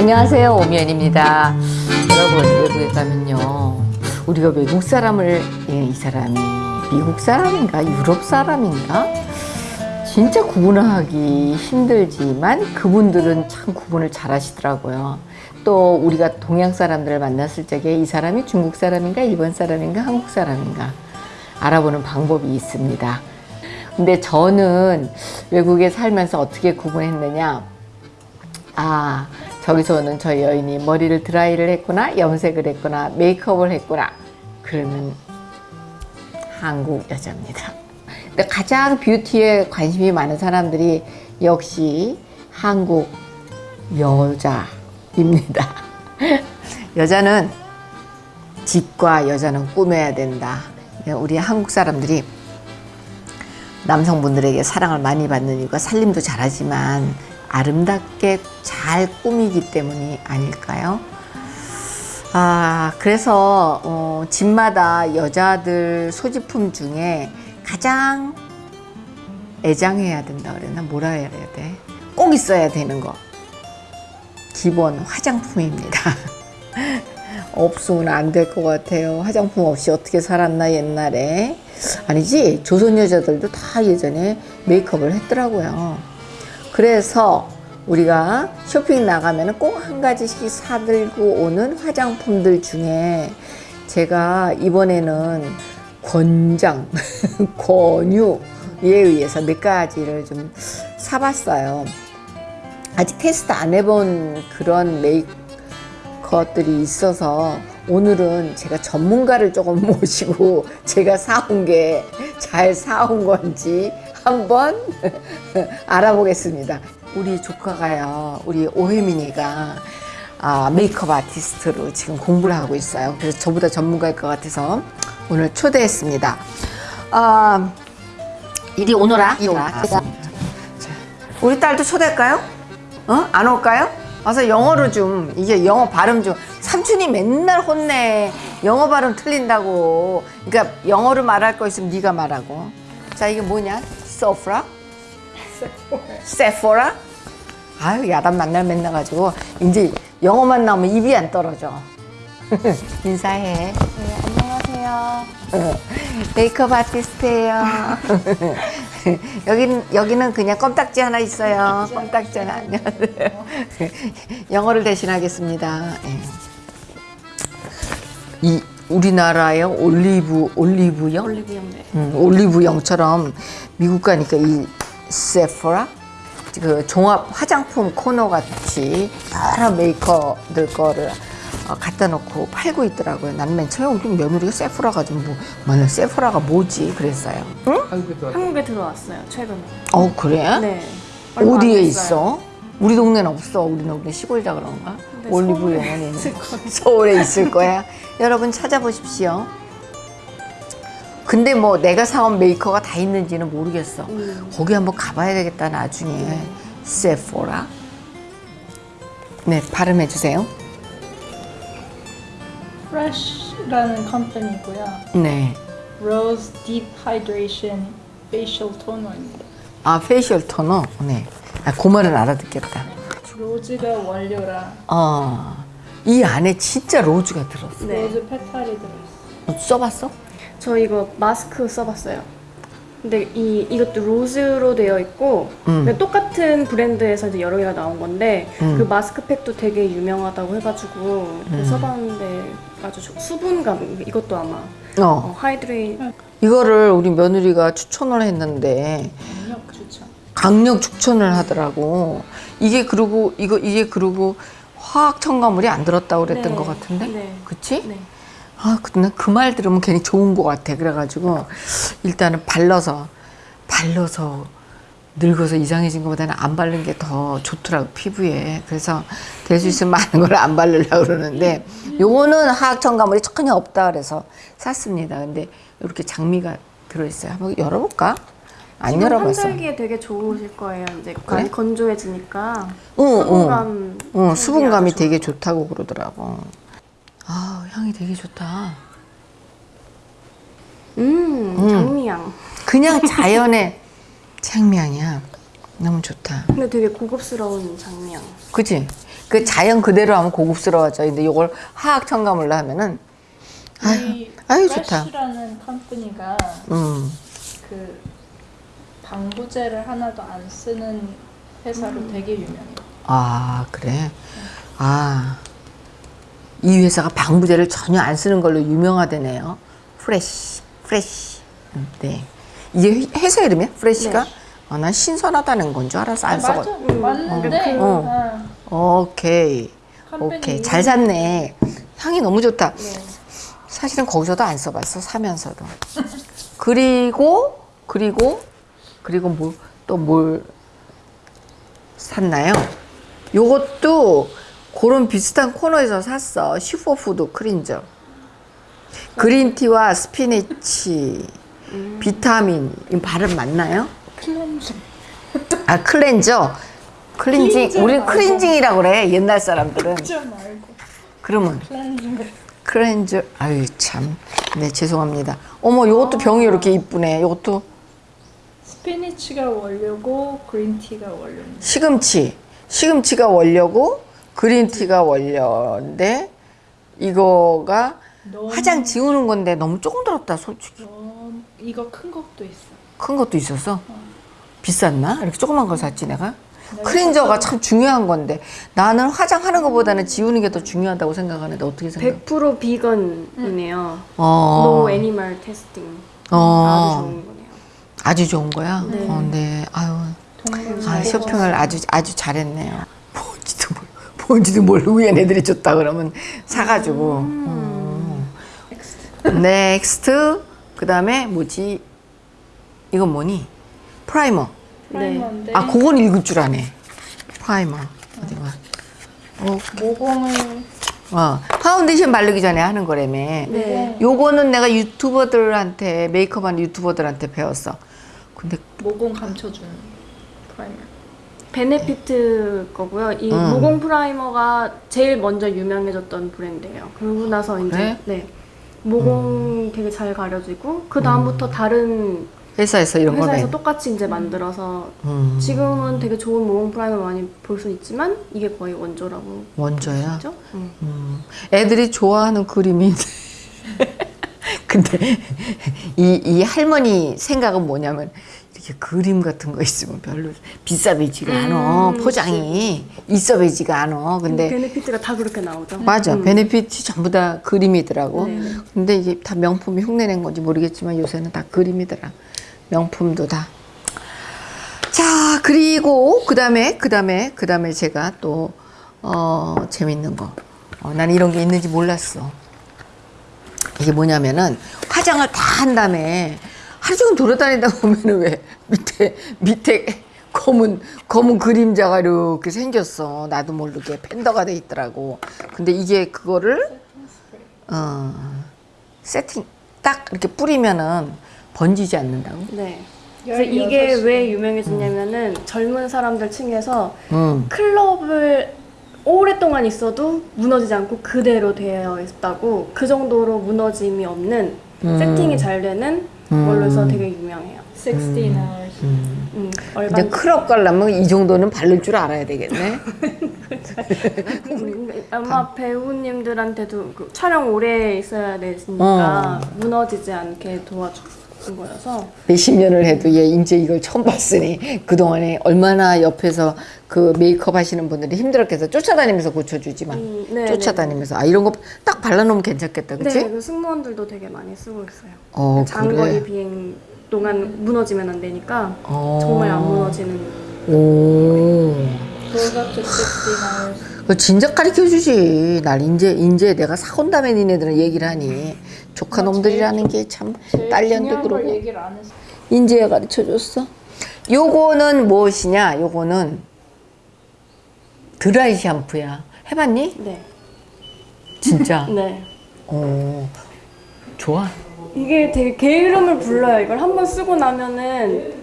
안녕하세요 오미연입니다. 여러분 외국에 가면요 우리가 외국 사람을 예, 이 사람이 미국 사람인가 유럽 사람인가? 진짜 구분하기 힘들지만 그분들은 참 구분을 잘 하시더라고요. 또 우리가 동양 사람들을 만났을 적에 이 사람이 중국 사람인가 일본 사람인가 한국 사람인가 알아보는 방법이 있습니다. 근데 저는 외국에 살면서 어떻게 구분했느냐? 아 저기서는 저 여인이 머리를 드라이를 했구나 염색을 했구나 메이크업을 했구나. 그러면 한국 여자입니다. 근데 가장 뷰티에 관심이 많은 사람들이 역시 한국 여자입니다. 여자는 집과 여자는 꾸며야 된다. 우리 한국 사람들이 남성분들에게 사랑을 많이 받는 이유가 살림도 잘하지만 아름답게 잘 꾸미기 때문이 아닐까요? 아 그래서 어, 집마다 여자들 소지품 중에 가장 애장해야 된다 그랬나 뭐라 해야 돼? 꼭 있어야 되는 거 기본 화장품입니다. 없으면 안 될 것 같아요. 화장품 없이 어떻게 살았나 옛날에 아니지 조선 여자들도 다 예전에 메이크업을 했더라고요. 그래서 우리가 쇼핑 나가면 꼭 한 가지씩 사들고 오는 화장품들 중에 제가 이번에는 권장, 권유에 의해서 몇 가지를 좀 사봤어요. 아직 테스트 안 해본 그런 메이크업들이 있어서 오늘은 제가 전문가를 조금 모시고 제가 사온 게 잘 사온 건지 한번 알아보겠습니다. 우리 조카가요, 우리 오혜민이가 아, 메이크업 아티스트로 지금 공부를 하고 있어요. 그래서 저보다 전문가일 것 같아서 오늘 초대했습니다. 아, 이리 오너라. 이리 오라. 우리 딸도 초대할까요? 어? 안 올까요? 와서 영어로 좀 이게 영어 발음 좀 삼촌이 맨날 혼내 영어 발음 틀린다고 그러니까 영어로 말할 거 있으면 네가 말하고 자 이게 뭐냐? 소프라? 세포라? 아유 야단 만날 맨날 가지고 이제 영어만 나오면 입이 안 떨어져. 인사해. 네, 안녕하세요. 메이크업 아티스트예요. 여기는 여기는 그냥 껌딱지 하나 있어요. 껌딱지 하나 안녕하세요. 영어를 대신하겠습니다. 예. 이 우리나라의 올리브 올리브영 올리브영 네. 음, 올리브영처럼 미국 가니까 이 세포라 그 종합 화장품 코너 같이 여러 메이커들 거를 어, 갖다 놓고 팔고 있더라고요. 난 맨 처음에 우리 며느리가 세포라가 좀 뭐, 뭐냐 세포라가 뭐지 그랬어요. 응? 한국에 들어왔어요, 최근에. 어 그래? 네. 어디에. 있어? 우리 동네는 없어. 우리 동네 시골이라 그런가? 근데 올리브영은 서울에 있을 거예요. 서울에 있을 거야. 여러분 찾아보십시오. 근데 뭐 내가 사온 메이커가 다 있는지는 모르겠어. 음. 거기 한번 가봐야 되겠다 나중에. Sephora. 네 발음해 주세요. Fresh라는 company고요. 네. Rose Deep Hydration Facial Toner입니다. 아 facial toner. 네. 아, 그 말은 알아듣겠다. rose가 원료라 어. 이 안에 진짜 rose가 들었어. 네. rose petal이 들어있어요. 너 써봤어? 저 이거 마스크 써봤어요. 근데 이 이것도 로즈로 되어 있고 음. 근데 똑같은 브랜드에서 이제 여러 개가 나온 건데 음. 그 마스크팩도 되게 유명하다고 해가지고 그거 써봤는데 아주 좋- 수분감 이것도 아마 어. 어, 하이드레이 이거를 우리 며느리가 추천을 했는데 강력 추천. 강력 추천을 하더라고. 이게 그러고 이거 이게 그러고 화학 첨가물이 안 들었다고 그랬던 네. 것 같은데, 네. 그치? 네. 아, 근데 그 말 들으면 괜히 좋은 것 같아. 그래가지고 일단은 발라서 발라서 늙어서 이상해진 것보다는 안 바른 게 더 좋더라고 피부에. 그래서 될 수 있으면 많은 걸 안 바르려고 그러는데 요거는 화학 첨가물이 전혀 없다 그래서 샀습니다. 근데 이렇게 장미가 들어있어요. 한번 열어볼까? 안 지금 열어봤어. 환절기에 되게 좋으실 거예요. 이제 그래? 건조해지니까 응, 응. 수분감 어, 생기기 수분감이 되게 좋다고 그러더라고. 아, 향이 되게 좋다. 음, 장미향. 그냥 자연의 장미향이야. 너무 좋다. 근데 되게 고급스러운 장미. 그지? 그 자연 그대로 하면 고급스러워져. 근데 이걸 화학 첨가물로 하면은 아유, 이 아유 좋다. Fresh라는 company가 음. 그 방부제를 하나도 안 쓰는 회사로 되게 유명해요. 아 그래. 아. 이 회사가 방부제를 전혀 안 쓰는 걸로 유명하다네요. Fresh, Fresh. 음, 네. 이게 회- 회사 이름이야? Fresh가? 아, 난 신선하다는 건 줄 알았어. 안 맞아, 써가. 맞는데 어. 어. 오케이. company 오케이. 잘 샀네. 향이 너무 좋다. 네. 사실은 거기서도 안 써봤어. 사면서도. 그리고 그리고 그리고 뭐 또 뭘 샀나요? 요것도 그런 비슷한 코너에서 샀어. Superfood cleanser. green tea와 spinach, 비타민, 이 발음 맞나요? 클렌징. 아 클렌저. 클렌징. 클렌저 우리 말고. 클렌징이라고 그래. 옛날 사람들은. 그러면. 클렌저. 아유 참. 네 죄송합니다. 어머 요것도 병이 이렇게 이쁘네. 요것도 spinach가 원료고 green tea가 원료입니다. 시금치. 시금치가 원료고 green tea가 원료인데 이거가 너무- 화장 지우는 건데 너무 조금 들었다 솔직히. 어, 이거 큰 것도 있어. 큰 것도 있었어. 비쌌나? 이렇게 조그만 걸 샀지 내가. cleanser가 참 중요한 건데 나는 화장하는 것보다는 지우는 게 더 중요하다고 생각하는데 어떻게 생각? 100% 비건이네요. 어. No animal testing. 어. 아주 좋은 거네요. 아주 좋은 거야. 네. 어, 네. 아유. 아, 쇼핑을 아주 아주 잘했네요. 뭔지도 모르, 뭔지도 모르고 얘 애들이 줬다 그러면 사가지고. 음. Next. 그다음에 뭐지? 이건 뭐니? Primer. Primer인데 아, 그건 읽을 줄 아네. 프라이머. 어디 봐. 어, 모공을 어, 파운데이션 바르기 전에 하는 거라며. 네. 요거는 내가 유튜버들한테 메이크업하는 유튜버들한테 배웠어. 근데 모공 감춰주는 프라이머. 베네피트 거고요. 이 음. 모공 프라이머가 제일 먼저 유명해졌던 브랜드예요. 그러고 나서 이제 그래? 네 모공 되게 잘 가려지고 그 다음부터 다른 회사에서 이런 걸 회사에서 내. 똑같이 이제 만들어서 음, 지금은 되게 좋은 모공 프라이머 많이 볼 수 있지만 이게 거의 원조라고 원조야. 그죠? 음. 음, 애들이 좋아하는 그림이. 근데 이, 이 할머니 생각은 뭐냐면 이렇게 그림 같은 거 있으면 별로 비싸 보이지가 않아. 음, 포장이 있어 보이지가 않아. 근데 베네피트가 다 그렇게 나오죠. 맞아. 음. 베네핏이 전부 다 그림이더라고. 네. 근데 이게 다 명품이 흉내낸 건지 모르겠지만 요새는 다 그림이더라. 명품도 다. 자, 그리고 그 다음에, 그 다음에, 그 다음에 제가 또, 어, 재밌는 거. 어, 난 이런 게 있는지 몰랐어. 이게 뭐냐면은 화장을 다 한 다음에 하루 종일 돌아다니다 보면은 왜 밑에, 밑에 검은, 검은 그림자가 이렇게 생겼어. 나도 모르게 팬더가 돼 있더라고. 근데 이게 그거를, 어, 세팅, 딱 이렇게 뿌리면은 번지지 않는다고? 네. 그래서 이게 16왜 유명해졌냐면은 젊은 사람들 층에서 응. 클럽을 오랫동안 있어도 무너지지 않고 그대로 되어 있다고 그 정도로 무너짐이 없는 음. 세팅이 잘 되는 걸로 해서 되게 유명해요. 16 hours. 음, 이제 얼반 클럽 가려면 이 정도는 바를 줄 알아야 되겠네. 음, 아마 배우님들한테도 그 촬영 오래 있어야 되니까 무너지지 않게 도와 준 거여서 몇십 년을 해도 얘 이제 이걸 처음 봤으니 그동안에 얼마나 옆에서 그 메이크업 하시는 분들이 힘들었겠어. 쫓아다니면서 고쳐주지만. 음, 네, 쫓아다니면서. 아, 이런 거 딱 발라놓으면 괜찮겠다. 네, 그치? 네, 그 승무원들도 되게 많이 쓰고 있어요. 어, 장거리 그래. 비행 동안 무너지면 안 되니까 어. 정말 안 무너지는 오. Goes up to 16 hours. 그 진작 가르쳐 주지. 날 인제, 인제 내가 사온 다음에 니네들은 얘기를 하니. 조카 놈들이라는 게 참 딸년도 그러고. 얘기를 안 했어. 인제가 가르쳐 줬어. 요거는 무엇이냐? 요거는 드라이 샴푸야. 해봤니? 네. 진짜. 네. 어, 좋아. 이게 되게 게으름을 불러요. 이걸 한번 쓰고 나면은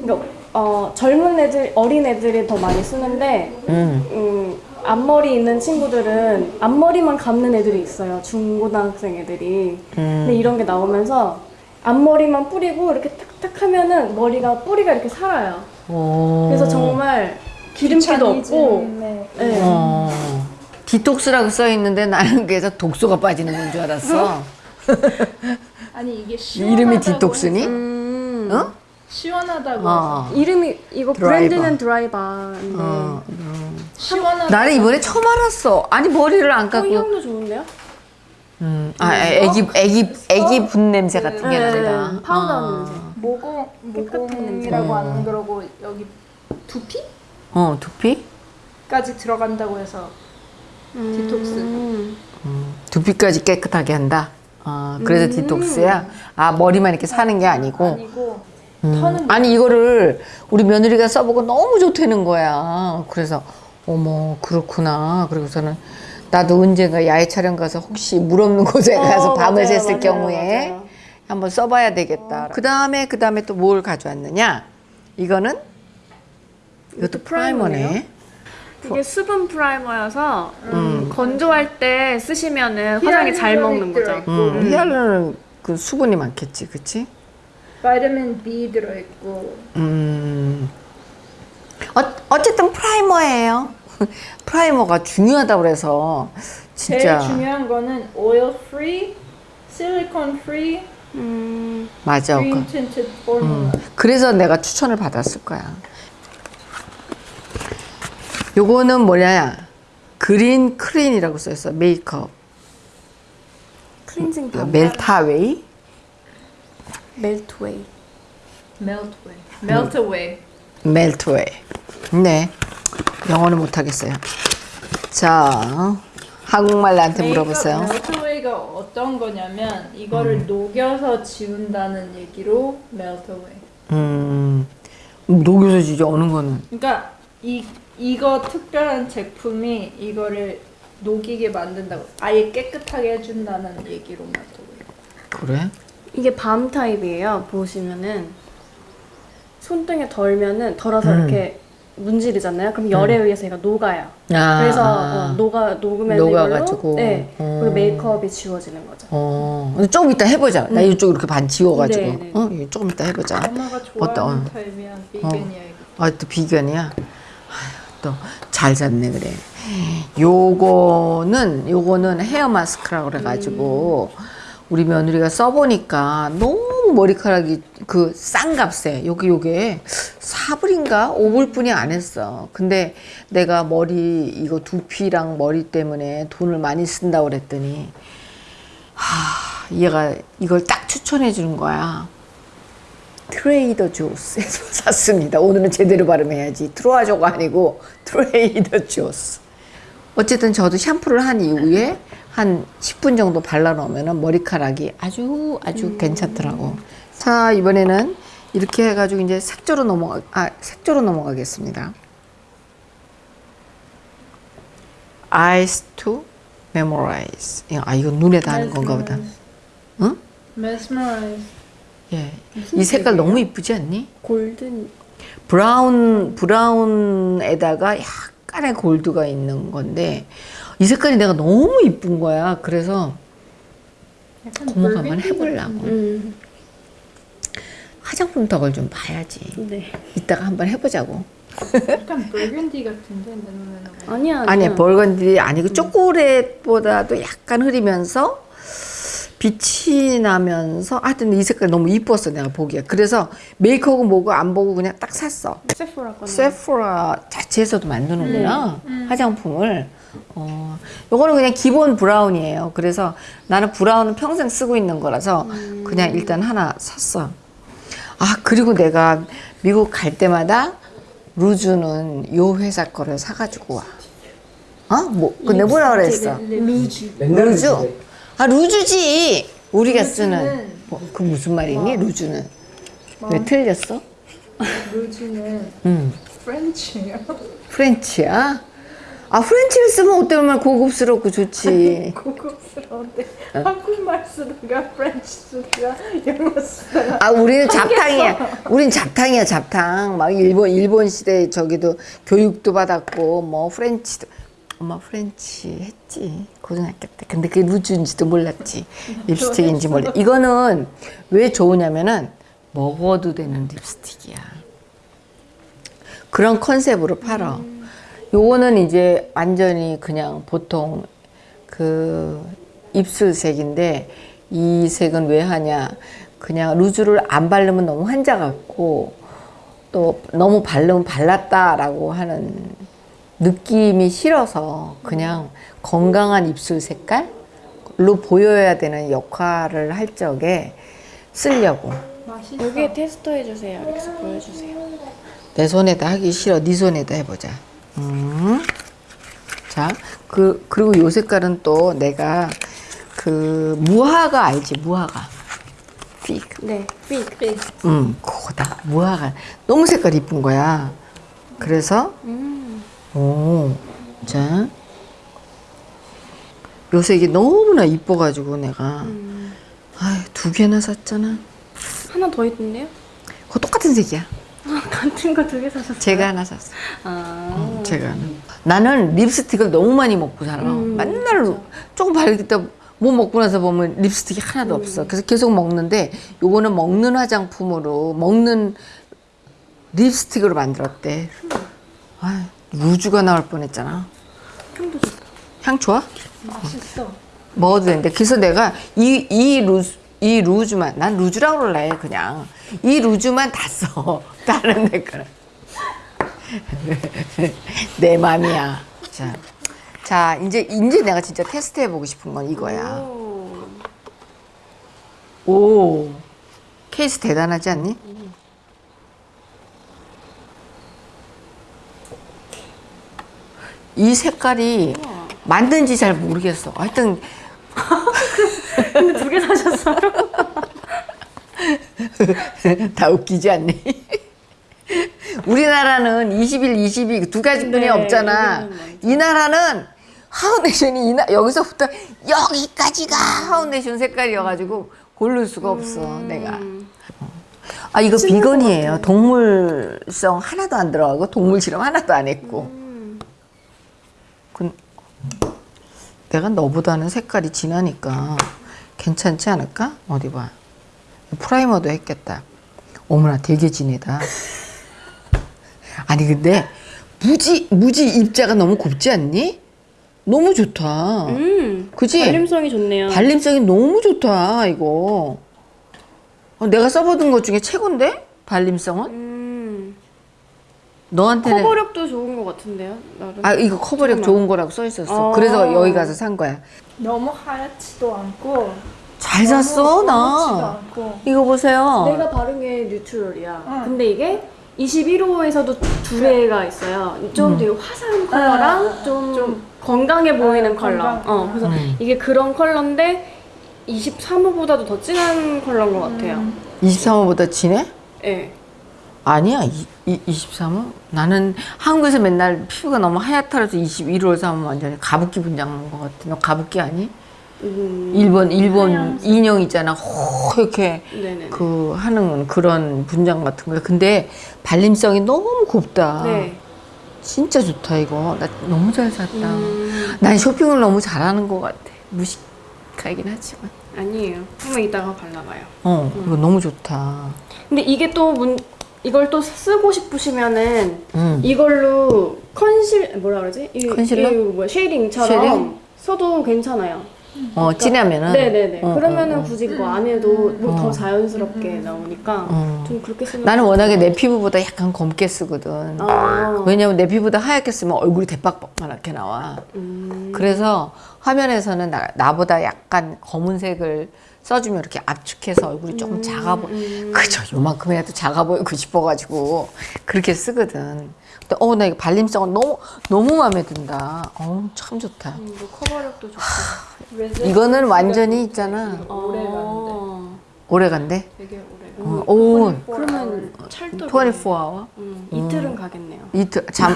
그러니까 어, 젊은 애들, 어린 애들이 더 많이 쓰는데 음. 음, 앞머리 있는 친구들은 앞머리만 감는 애들이 있어요. 중고등학생 애들이. 근데 이런 게 나오면서 앞머리만 뿌리고 이렇게 탁탁 하면은 머리가 뿌리가 이렇게 살아요. 오. 그래서 정말 기름기도 없고 네. 네. 어. 디톡스라고 써 있는데 나는 그래서 독소가 빠지는 건 줄 알았어. 아니 이게 이름이 디톡스니? 음, 어? 시원하다고 어. 이름이 이거 드라이바. 브랜드는 드라이바인데 어. 시원하다. 나는 이번에 처음 알았어. 아니 머리를 안 어, 깎고. 향도 좋은데요? 음. 아, 애기 애기 애기 분 냄새 같은 게 네, 난다. 파우더 어. 냄새. 모공 모공이라고 안 그러고 여기 두피까지 어, 두피? 들어간다고 해서 디톡스. 음. 두피까지 깨끗하게 한다. 어, 그래서 디톡스야. 아 머리만 이렇게 사는 게 아니고. 아니고 음. 아니 이거를 우리 며느리가 써보고 너무 좋다는 거야. 그래서 어머 그렇구나. 그리고서는 나도 언젠가 야외 촬영 가서 혹시 물 없는 곳에 가서 어, 밤을 맞아요, 샜을 맞아요, 경우에 맞아요. 한번 써봐야 되겠다. 그 다음에 그 다음에 또 뭘 가져왔느냐? 이거는 이것도 프라이머네. 이게 수분 프라이머여서 음. 건조할 때 쓰시면은 화장이 잘 먹는 거죠. 음, 히알루론 그 수분이 많겠지, 그렇지? vitamin B 들어있고 음. 어, 어쨌든 프라이머예요. 프라이머가 중요하다고 그래서 진짜 제일 중요한 거는 oil free, silicone free, 음, 맞아. green 그, tinted formula. 그래서 내가 추천을 받았을 거야. 요거는 뭐냐? Green Clean이라고 써 있어. 메이크업. 클렌징 밤 melt away? melt away. melt away, melt away. melt away. 네. 영어는 못하겠어요. 자, 한국말 나한테 물어보세요. 메이크업 melt away가 어떤 거냐면 이거를 녹여서 지운다는 얘기로 melt away. 음, 녹여서 지져, 어느 거는. 그러니까 이 이거 특별한 제품이 이거를 녹이게 만든다고 아예 깨끗하게 해준다는 얘기로 melt away. 그래? 이게 밤 타입이에요. 보시면은 손등에 덜면은 덜어서 음. 이렇게 문지르잖아요. 그럼 열에 의해서 얘가 녹아요. 아, 그래서 어, 녹아 녹으면 녹아가지고. 네 어. 그리고 메이크업이 지워지는 거죠. 어, 근데 조금 이따 해보자. 나 이쪽 이렇게 반 지워가지고. 네, 네. 어, 이거 조금 이따 해보자. 엄마가 좋아하는 어떤? 타입이야 비건이야 이거. 아, 또 비건이야? 또잘 잤네, 그래. 요거는, 요거는 헤어 마스크라고 그래가지고, 우리 며느리가 써보니까 너무 머리카락이 그 싼 값에, 요게, 요게 4불인가? 5불뿐이 안 했어. 근데 내가 머리, 이거 두피랑 머리 때문에 돈을 많이 쓴다고 그랬더니, 하, 얘가 이걸 딱 추천해 주는 거야. 트레이더 조스에서 샀습니다. 오늘은 제대로 발음해야지. 트로아조가 아니고 트레이더 조스. 어쨌든 저도 샴푸를 한 이후에 한 10분 정도 발라놓으면 머리카락이 아주 아주 괜찮더라고. 자 이번에는 이렇게 해가지고 이제 색조로 넘어가 아 색조로 넘어가겠습니다. Eyes to memorize. 아 이거 눈에 닿는 건가 보다. 응? mesmerize. 예. 이 색깔 너무 이쁘지 않니? 골든 브라운 브라운에다가 약간의 골드가 있는 건데 이 색깔이 내가 너무 이쁜 거야. 그래서 약간 고모가 한번 burgundy 해보려고. 음, 화장품 덕을 좀 봐야지. 네. 이따가 한번 해보자고. 약간 burgundy 같은데 내 눈에는. 아니야 아니야, 벌건들이 아니고 초콜릿보다도 약간 흐리면서 빛이 나면서 하여튼 이 색깔 너무 이뻤어 내가 보기에. 그래서 메이크업은 뭐고 안 보고 그냥 딱 샀어. 세포라 세포라 자체에서도 만드는구나 화장품을? 어 요거는 그냥 기본 브라운이에요. 그래서 나는 브라운은 평생 쓰고 있는 거라서 그냥 일단 하나 샀어. 아 그리고 내가 미국 갈 때마다 루즈는 요 회사 거를 사가지고 와. 어? 뭐 근데 뭐라 그랬어. 루즈. 루즈 아 루즈지 우리가 쓰는 루즈는 뭐, 그 무슨 말이니 루즈는 왜 틀렸어? 루즈는 음. French예요. French야? 아 French를 쓰면 어때면 고급스럽고 좋지. 고급스러운데 한국말 쓰다가 French 쓰다가 영어 쓰다가 아 우리는 잡탕이야. 우린 잡탕이야 잡탕. 막 일본 일본 시대 저기도 교육도 받았고 뭐 French도. 엄마 French 했지 고등학교 때. 근데 그게 루즈인지도 몰랐지. 립스틱인지 몰라. 이거는 왜 좋으냐면은 먹어도 되는 립스틱이야. 그런 컨셉으로 팔아. 요거는 이제 완전히 그냥 보통 그 입술색인데 이 색은 왜 하냐? 그냥 루즈를 안 바르면 너무 환자 같고 또 너무 바르면 발랐다라고 하는 느낌이 싫어서 그냥 건강한 입술 색깔로 보여야 되는 역할을 할 적에 쓰려고. 맛있어. 여기 테스터 해주세요. 알렉스 보여주세요. 내 손에다 하기 싫어. 네 손에다 해보자. 음. 자, 그 그리고 요 색깔은 또 내가 그 무화과 알지? 무화과. 픽. 네, 픽. 음, 그거다. 무화과. 너무 색깔 이쁜 거야. 그래서 음. 오, 자, 요 색이 너무나 이뻐가지고 내가 음. 아유, 두 개나 샀잖아. 하나 더 있던데요? 그거 똑같은 색이야. 같은 거 두 개 사셨어요? 제가 하나 샀어. 아. 제가 하나. 나는 립스틱을 너무 많이 먹고 살아. 음, 맨날 조금 바르겠다 뭐 먹고 나서 보면 립스틱이 하나도 음. 없어. 그래서 계속 먹는데 요거는 먹는 화장품으로 먹는 립스틱으로 만들었대. 아, 루즈가 나올 뻔했잖아. 향도 좋다. 향 좋아? 맛있어. 먹어도 되는데 그래서 내가 이, 이 루즈 이 루즈만 난 루즈라고 그럴래 그냥 이 루즈만 다 써 다른 데 거는 내 맘이야 자, 자 이제 이제 내가 진짜 테스트 해 보고 싶은 건 이거야 오. 오 케이스 대단하지 않니? 이 색깔이 만든지 잘 모르겠어 하여튼 근데 두 개 사셨어요? 다 웃기지 않니? 우리나라는 21, 22두 가지뿐이 네, 없잖아. 이 나라는 하운데이션이 이 나, 여기서부터 여기까지가 하운데이션 색깔이어가지고 고를 수가 없어 음. 내가. 아 이거 비건이에요. 동물성 하나도 안 들어가고 동물 실험 하나도 안 했고. 음. 그, 내가 너보다는 색깔이 진하니까 괜찮지 않을까? 어디 봐. 프라이머도 했겠다. 어머나 되게 진하다. 아니 근데 무지 무지 입자가 너무 곱지 않니? 너무 좋다. 음. 그지? 발림성이 좋네요. 발림성이 너무 좋다 이거. 어, 내가 써보던 것 중에 최고인데 발림성은 음. 너한테는 커버력도 좋은 것 같은데요? 나름. 아 이거 커버력. 좋은 거라고 써 있었어. 어. 그래서 여기 가서 산 거야. 너무 하얗지도 않고 잘 검지도 나. 않고. 이거 보세요. 내가 바른 게 뉴트럴이야. 응. 근데 이게 21호에서도 두 개가 있어요. 좀 되게 화사한 컬러랑 응, 좀, 좀 건강해 보이는 응, 컬러. 건강. 어, 그래서 음. 이게 그런 컬러인데 23호보다도 더 진한 컬러인 것 같아요. 23호보다 진해? 예. 아니야. 이, 이, 23호? 나는 한국에서 맨날 피부가 너무 하얗다라서 21호를 사면 완전히 가부키 분장 나는 것 같아. 너 가부키 아니? 음, 일본 일본 인형 있잖아. 허옇게 네네. 그 하는 그런 분장 같은 거야. 근데 발림성이 너무 곱다. 네. 진짜 좋다 이거. 나 너무 잘 샀다. 음, 난 쇼핑을 너무 잘하는 것 같아. 무식하긴 하지만. 아니에요. 한번 이따가 발라봐요. 어, 이거 너무 좋다. 근데 이게 또 문, 이걸 또 쓰고 싶으시면은 음. 이걸로 conceal 뭐라 그러지? 이, 컨실러? 이 뭐야 shading처럼 shading? 써도 괜찮아요. 어, 진하면은. 네네네. 어, 그러면은 어, 어. 굳이 그거 안 해도 뭐더 어. 자연스럽게 나오니까 어. 좀 그렇게 쓰는. 나는 거 워낙에 내. 피부보다 약간 검게 쓰거든. 아. 왜냐면 내 피부보다 하얗게 쓰면 얼굴이 대빵만하게 나와. 음. 그래서 화면에서는 나, 나보다 약간 검은색을 써주면 이렇게 압축해서 얼굴이 조금 작아 보여. 음. 그죠. 요만큼이라도 작아 보이고 싶어가지고 그렇게 쓰거든. 근데 어, 나 이거 발림성은 너무, 너무 마음에 든다. 어, 참 좋다. 음, 뭐 커버력도 좋고. 이거는 완전히 있잖아. 어. 오래 간대. 되게 오래. 어, 오, 그러면 찰떡. 24hour? 음, 이틀은 가겠네요. 이틀, 잠.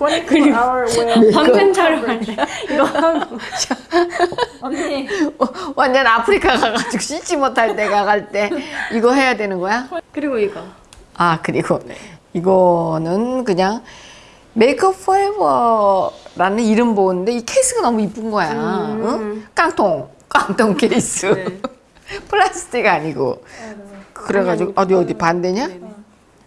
24 hour. 밤샘 촬영할 때 이거 하고. 언니 완전 아프리카 가가지고 씻지 못할 때 가 갈 때 이거 해야 되는 거야? 그리고 이거. 아 그리고 이거는 그냥 메이크업 포에버라는 이름 보는데 이 케이스가 너무 이쁜 거야. 음. 응? 깡통 깡통 케이스 네. 플라스틱 아니고 그래가지고 어디 어디 반대냐? 네네.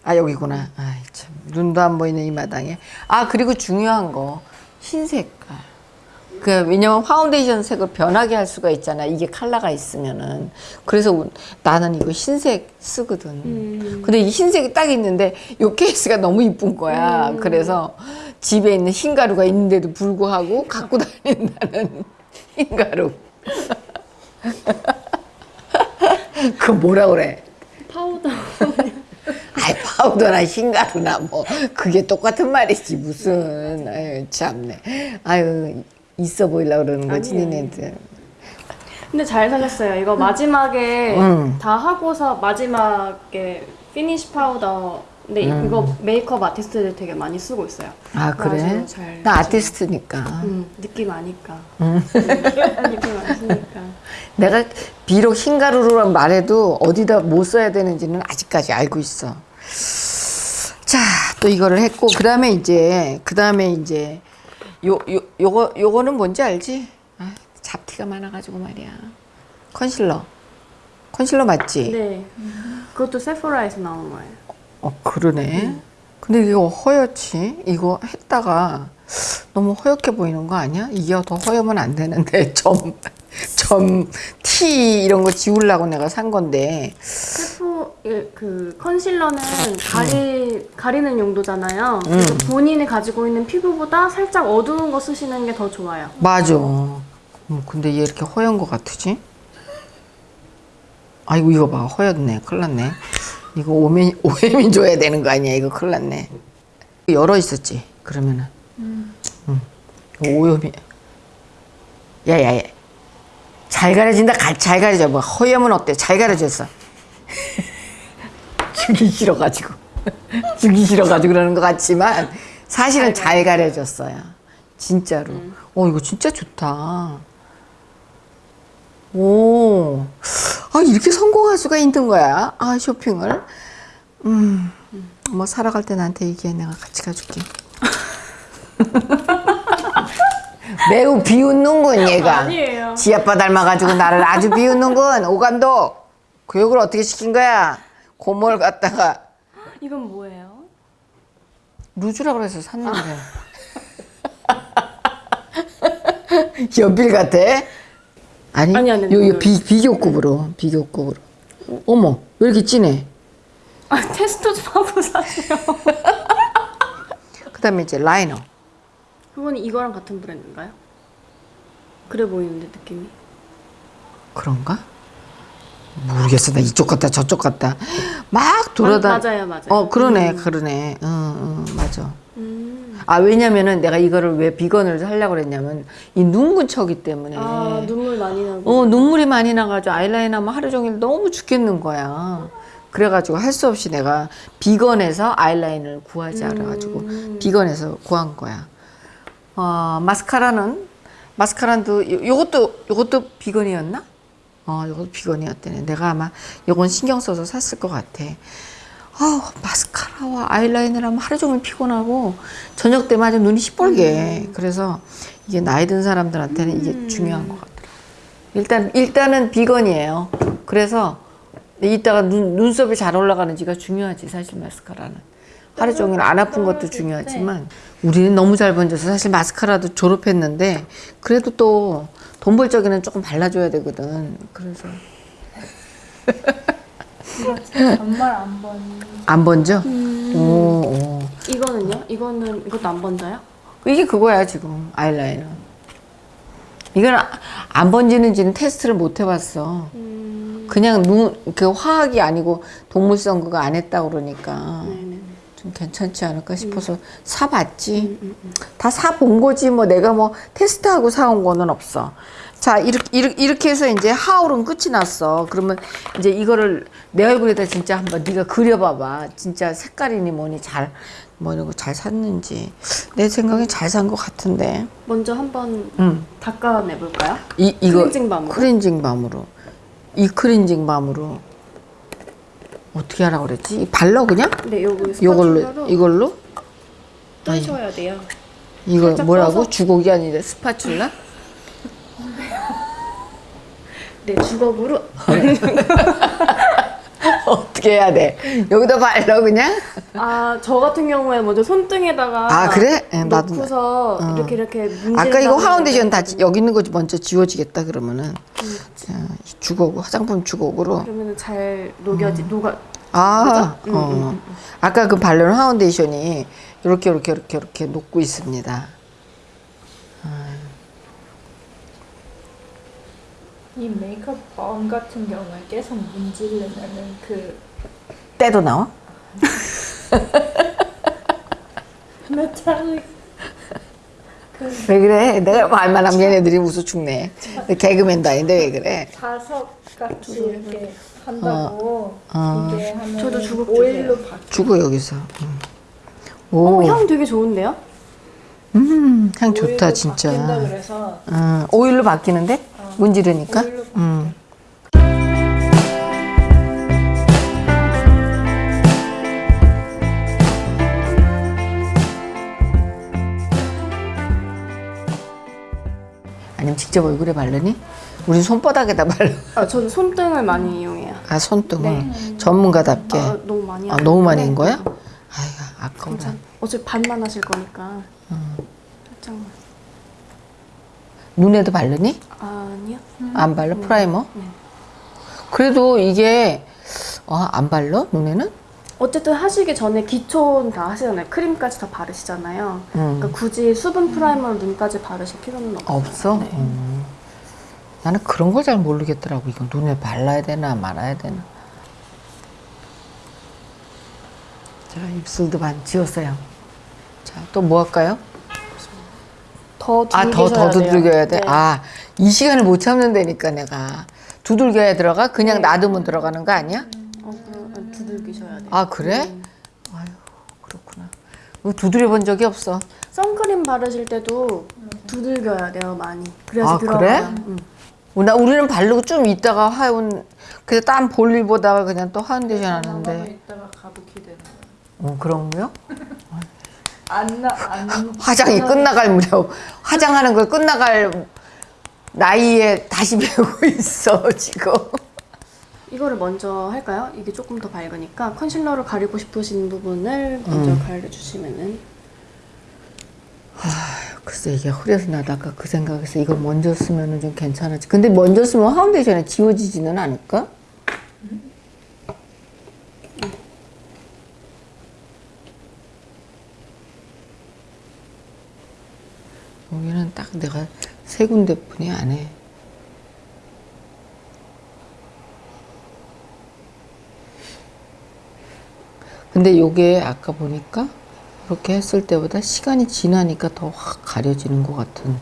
아 여기구나. 아이 참 눈도 안 보이는 이 마당에. 아 그리고 중요한 거 흰 색깔. 그 왜냐면 파운데이션 색을 변하게 할 수가 있잖아. 이게 컬러가 있으면은. 그래서 나는 이거 흰색 쓰거든. 음. 근데 이 흰색이 딱 있는데 요 케이스가 너무 이쁜 거야. 그래서 집에 있는 흰 가루가 있는데도 불구하고 갖고 다닌다는 흰 가루. 그 뭐라 그래? 파우더. 아이 파우더나 흰가루나 뭐 그게 똑같은 말이지 무슨 아유 참네 아유 있어 보이려고 그러는 거지. 니네들 근데 잘 살렸어요. 이거 마지막에 음. 다 하고서 마지막에 finish powder. 근데 음. 이거 메이크업 아티스트들 되게 많이 쓰고 있어요. 아 그래? 나 아티스트니까 음, 느낌 아니까. 음. 느낌 아시니까. 내가 비록 흰가루로 말해도 어디다 못 써야 되는지는 아직까지 알고 있어 자 또 이거를 했고 그 다음에 이제 그 다음에 이제 요, 요, 요거 요거는 뭔지 알지? 아, 잡티가 많아가지고 말이야 컨실러 컨실러 맞지? 네. 그것도 세포라에서 나온 거예요. 어 그러네. 근데 이거 허옇지? 이거 했다가 너무 허옇게 보이는 거 아니야? 이게 더 허옇면 안 되는데 점, 점, 티 이런 거 지우려고 내가 산 건데 세포 예, 그 컨실러는 가리 가리는 용도잖아요. 그래서 본인이 가지고 있는 피부보다 살짝 어두운 거 쓰시는 게 더 좋아요. 맞아. 음, 근데 얘 이렇게 허연 거 같으지? 아이고 이거 봐 허였네. 큰일 났네. 이거 오면 오해민 줘야 되는 거 아니야? 이거 큰일 났네. 열어 있었지. 그러면은. 응. 오염이. 야야야. 잘 가려진다. 가- 잘 가려져. 뭐 허염은 어때? 잘 가려졌어. 주기 싫어가지고. 주기 싫어가지고 그러는 것 같지만 사실은 잘 가려졌어요. 진짜로. 어 이거 진짜 좋다. 오, 아 이렇게 성공할 수가 있는 거야? 아 쇼핑을. 음, 뭐 살아갈 때 나한테 얘기해 내가 같이 가줄게. 매우 비웃는군 얘가. 아니에요. 지 아빠 닮아가지고 나를 아주 비웃는군 오감독. 교육을 어떻게 시킨 거야? 고모를 갖다가 이건 뭐예요? 루즈라 그래서 샀는데. 연필 같아? 아니, 아니, 아니, 그- 비, 비교급으로, 비교급으로. 어머, 왜 이렇게 진해? 아, 테스트 좀 하고 사세요. 그 다음에 이제 라이너. 그건 이거랑 같은 브랜드인가요? 그래 보이는데 느낌이. 그런가? 모르겠어. 나 이쪽 갔다 저쪽 갔다. 막 돌아다. 맞- 맞아요, 맞아요. 어, 그러네, 그러네. 응, 응, 맞아. 음. 아, 왜냐면은 내가 이거를 왜 비건을 하려고 그랬냐면, 이 눈 근처기 때문에. 아 눈물 많이 나고. 어, 눈물이 많이 나가지고 아이라인 하면 하루 종일 너무 죽겠는 거야. 그래가지고 할 수 없이 내가 비건에서 아이라인을 구하지 않아가지고 비건에서 구한 거야. 어, 마스카라는 마스카라도 요- 요것도 요것도 비건이었나? 어, 요것도 비건이었대네. 내가 아마 요건 신경 써서 샀을 것 같아. 아우, 마스카라와 아이라인을 하면 하루 종일 피곤하고 저녁 아주 눈이 시뻘게. 그래서 이게 나이 든 사람들한테는 이게 중요한 것 같더라고. 일단 일단은 비건이에요. 그래서 이따가 눈 눈썹이 잘 올라가는지가 중요하지 사실 마스카라는. 하루 종일 안 아픈 것도 중요하지만 우리는 너무 잘 번져서 사실 마스카라도 졸업했는데 그래도 또 돈 벌 적에는 조금 발라줘야 되거든. 그래서 이거 진짜 정말 안 번. 안 번져? 오, 오. 이거는요? 이거는 이것도 안 번져요? 이게 그거야 지금 아이라이너. 이건 아- 안 번지는지는 테스트를 못 해봤어. 음. 그냥 눈 그 화학이 아니고 동물성 그거 안 했다 그러니까 네네. 좀 괜찮지 않을까 싶어서 사봤지. 다 사본 거지 뭐 내가 뭐 테스트하고 사온 거는 없어. 자 이렇게 이렇게, 해서 이제 하울은 끝이 났어. 그러면 이제 이거를 내 얼굴에다 진짜 한번 네가 그려봐봐. 진짜 색깔이니 뭐니 잘 뭐 이런 거 잘 샀는지 내 생각에 잘 산 것 같은데. 먼저 한번 응. 닦아내 볼까요? 이 이거 클렌징 balm으로? 클렌징 balm으로 이 클렌징 balm으로 어떻게 하라 그랬지? 이 발라 그냥? 네, 요거 이걸로 이걸로 뜨셔야 돼요. 이거 뭐라고? 떠서? 주걱이 아니라 spatula? 네, 주걱으로 어떻게 해야 돼? 여기다 발라 그냥? 아, 저 같은 경우에 먼저 손등에다가 아, 그래? 예, 나도 놓고서 나- 어. 이렇게 이렇게 아까 이거 파운데이션 다 되거든요. 여기 있는 거 먼저 지워지겠다 그러면은 자, 주걱 화장품 주걱으로 그러면은 잘 녹여지 녹아 아, 그죠? 음, 어. 음, 음, 아까 그 바르는 파운데이션이 이렇게 이렇게 이렇게 이렇게 녹고 있습니다. 이 메이크업 범 같은 경우에 계속 문지르면은 그 때도 나와? 메탈릭 왜 그래? 내가 말만 하면 얘네들이 웃어 죽네. 개그맨도 아닌데 왜 그래? 자석 같이 이렇게 한다고 어. 이게 하면 저도 주걱 오일로 바뀌. 주고 여기서. 음. 어, 오, 향 되게 좋은데요? 음, 향 좋다 바뀐다 진짜. 그래서 음, 오일로 바뀌는데 문지르니까. 음. 아니면 직접 얼굴에 바르니? 우리 손바닥에다 발라. 아, 저는 손등을 많이 이용해요. 아 손등을 전문가답게. 아, 너무 많이 아. 너무 많이 한 거야? 아이고 아까워라. 괜찮. 어차피 반만 하실 거니까. 살짝만. 눈에도 바르니? 아니요. 안 발라? primer? 네. 그래도 이게 아, 안 발라? 눈에는? 어쨌든 하시기 전에 기초는 다 하시잖아요. 크림까지 다 바르시잖아요. 음. 그러니까 굳이 수분 primer로 눈까지 바르실 필요는 없어요. 없어? 네. 음. 나는 그런 걸 잘 모르겠더라고. 이거 눈에 발라야 되나 말아야 되나. 자, 입술도 반 지웠어요. 자, 또 뭐 할까요? 더 아, 더, 더 두들겨야 돼? 네. 아, 이 시간을 못 참는다니까, 내가. 두들겨야 들어가? 그냥 네. 놔두면 들어가는 거 아니야? 어, 그럼 두들기셔야 돼요. 아, 그래? 음. 아유, 그렇구나. 이거 두드려 본 적이 없어. 선크림 바르실 때도 두들겨야 돼요, 많이. 그래서 아, 들어가요. 그래? 음. 나 우리는 바르고 좀 있다가 하온 그래서 딴 볼일 보다가 그냥 또 파운데이션 나가면 하는데 이따가 가부키 되는 거야. 어 그런 거요? 안 나 안 화장이 끝나갈 무렵 화장하는 걸 끝나갈 나이에 다시 배우고 있어 지금 이거를 먼저 할까요? 이게 조금 더 밝으니까 concealer로 가리고 싶으신 부분을 먼저 음. 가려주시면은 글쎄 이게 흐려서 나도 아까 그 생각해서 이걸 먼저 쓰면 좀 괜찮았지 근데 먼저 쓰면 파운데이션에 지워지지는 않을까? 여기는 딱 내가 세 군데뿐이 안 해. 근데 요게 아까 보니까 이렇게 했을 때보다 시간이 지나니까 더 확 가려지는 것 같은.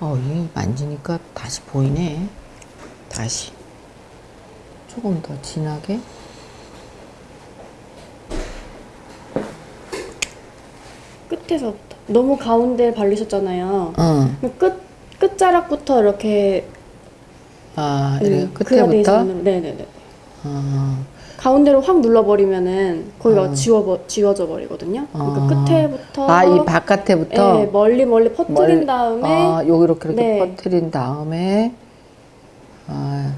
어, 이 만지니까 다시 보이네. 다시. 조금 더 진하게. 끝에서부터 너무 가운데. 응. 그럼 끝 끝자락부터 이렇게 아, 이렇게 음, 끝에부터. 네네네. 어, 가운데로 확 눌러버리면은 거기가 어. 지워 지워져 버리거든요. 그러니까 어. 끝에부터 아, 이 바깥에부터. 네, 멀리 멀리 퍼뜨린 멀- 다음에 아, 여기 이렇게 이렇게 네. 퍼뜨린 다음에 아,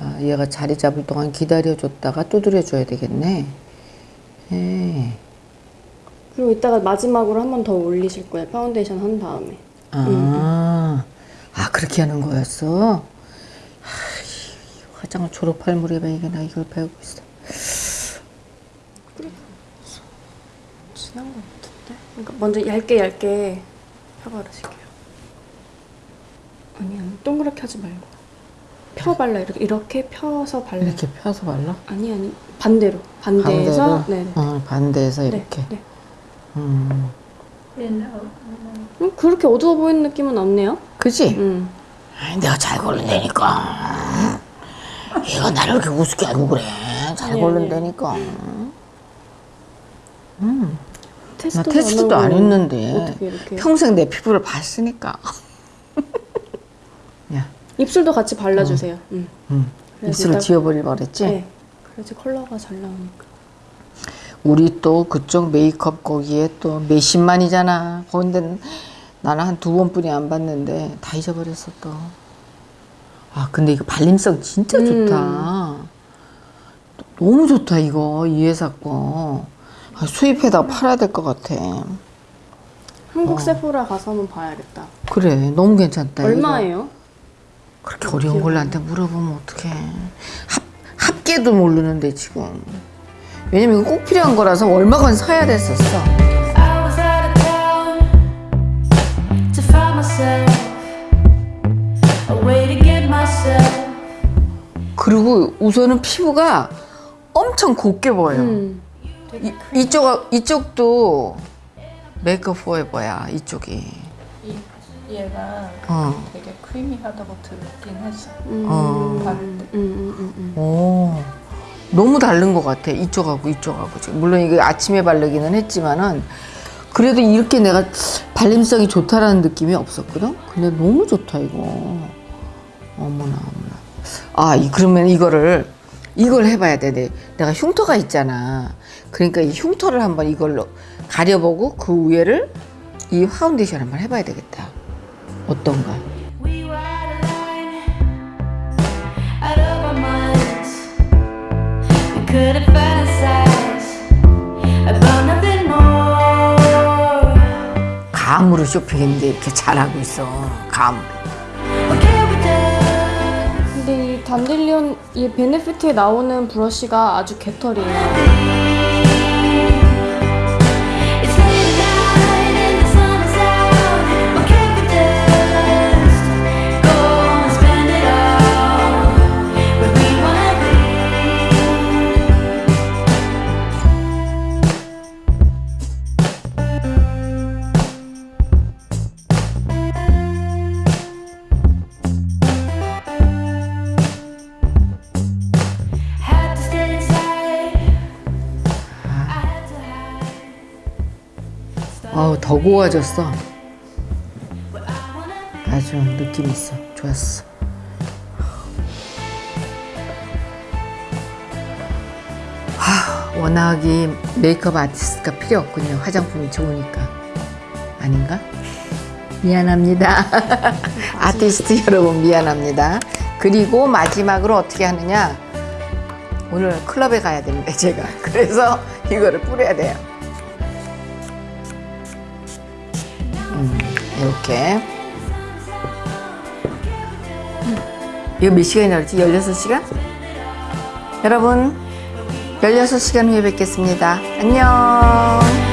아, 얘가 자리 잡을 동안 기다려줬다가 두드려 줘야 되겠네. 예. 그리고 이따가 마지막으로 한 번 더 올리실 거예요. 파운데이션 한 다음에. 아, 아 그렇게 하는 거였어. 아, 이 화장을 졸업할 무렵에 이게 나 이걸 배우고 있어. 진한 것 같은데? 그러니까 먼저 얇게 얇게 펴바르실게요. 아니 아니 동그랗게 하지 말고 펴 발라 이렇게 이렇게 펴서 발라. 이렇게 펴서 발라? 아니 아니 반대로 반대에서 반대로? 네네. 어, 반대에서 네, 이렇게. 네. 음, 음, 그렇게 어두워 보이는 느낌은 없네요. 그지? 음. 아니, 내가 잘 고른다니까. 얘가 나를 이렇게 우습게 알고 그래. 잘 아니, 고른다니까. 나 테스트도 테스트도 하고 안 했는데. 평생 내 피부를 봤으니까. 야, 입술도 같이 발라주세요. 음. 음. 그래야지 입술을 딱- 지워버릴 그랬지? 네. 그래야지 컬러가 잘 나오니까. 우리 또 그쪽 메이크업 거기에 또 몇십만이잖아. 근데 나는 한 두 번뿐이 안 봤는데 다 잊어버렸어 또. 아 근데 이거 발림성 진짜 음. 좋다. 너무 좋다 이거 이 회사 거 아, 수입해다 팔아야 될 것 같아 한국 세포라 가서 한번 봐야겠다. 그래 너무 괜찮다. 얼마예요? 그렇게 어려운 걸 나한테 물어보면 어떡해 합, 합계도 모르는데 지금 왜냐면 이거 꼭 필요한 거라서 얼마건 사야 됐었어. 그리고 우선은 피부가 엄청 곱게 보여요 음. 이, 이쪽, 이쪽도 메이크업 포에버야 이쪽이 이, 얘가 어. 되게 크리미하다고 들었긴 했어. 음. 어. 음, 음, 음, 음. 오, 너무 다른 것 같아. 이쪽하고 이쪽하고. 지금 물론 이게 아침에 바르기는 했지만은 그래도 이렇게 내가 발림성이 좋다라는 느낌이 없었거든. 근데 너무 좋다 이거. 어머나 어머나. 아, 이- 그러면 이거를 이걸 해봐야 돼. 내- 내가 흉터가 있잖아. 그러니까 이 흉터를 한번 이걸로 가려보고 그 위에를 이 파운데이션 한번 해봐야 되겠다. 어떤가? Couldn't fantasize about nothing more. 감으로 쇼핑인데 이렇게 잘하고 있어. 감. 근데 이 단딜리온 이 베네피트에 나오는 브러쉬가 아주 개털이에요. 아우 더 고와졌어. 아주 느낌 있어. 좋았어. 하, 워낙 이 메이크업 아티스트가 필요 없군요. 화장품이 좋으니까. 아닌가? 미안합니다. 아티스트 여러분 미안합니다. 그리고 마지막으로 어떻게 하느냐? 오늘 클럽에 가야 되는데 제가 그래서 이거를 뿌려야 돼요. 이렇게. 이거 몇 시간이나 그랬지? 16시간? 여러분, 16시간 후에 뵙겠습니다. 안녕.